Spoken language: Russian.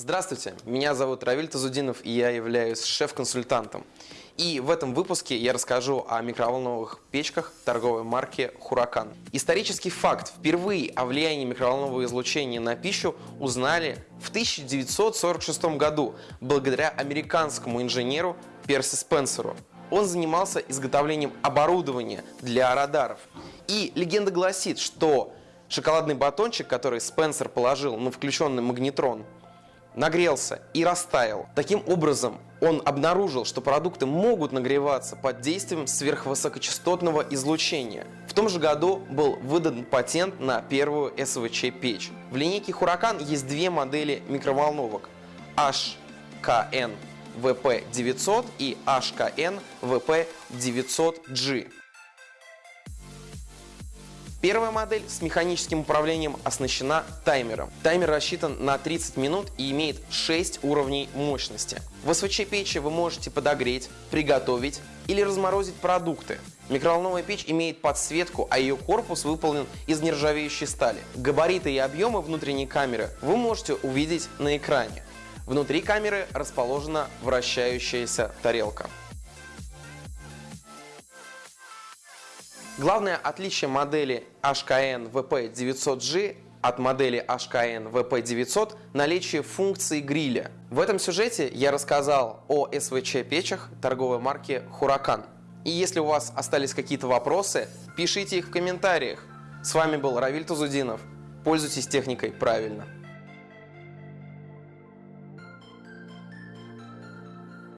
Здравствуйте, меня зовут Равиль Тазудинов и я являюсь шеф-консультантом. И в этом выпуске я расскажу о микроволновых печках торговой марки «Хуракан». Исторический факт. Впервые о влиянии микроволнового излучения на пищу узнали в 1946 году благодаря американскому инженеру Перси Спенсеру. Он занимался изготовлением оборудования для радаров. И легенда гласит, что шоколадный батончик, который Спенсер положил на включенный магнетрон, нагрелся и растаял. Таким образом, он обнаружил, что продукты могут нагреваться под действием сверхвысокочастотного излучения. В том же году был выдан патент на первую СВЧ-печь. В линейке Huracan есть две модели микроволновок HKN VP900 и HKN VP900G. Первая модель с механическим управлением оснащена таймером. Таймер рассчитан на 30 минут и имеет 6 уровней мощности. В СВЧ-печи вы можете подогреть, приготовить или разморозить продукты. Микроволновая печь имеет подсветку, а ее корпус выполнен из нержавеющей стали. Габариты и объемы внутренней камеры вы можете увидеть на экране. Внутри камеры расположена вращающаяся тарелка. Главное отличие модели HKN VP900G от модели HKN VP900 – наличие функции гриля. В этом сюжете я рассказал о СВЧ-печах торговой марки Huracan. И если у вас остались какие-то вопросы, пишите их в комментариях. С вами был Равиль Тузудинов. Пользуйтесь техникой правильно.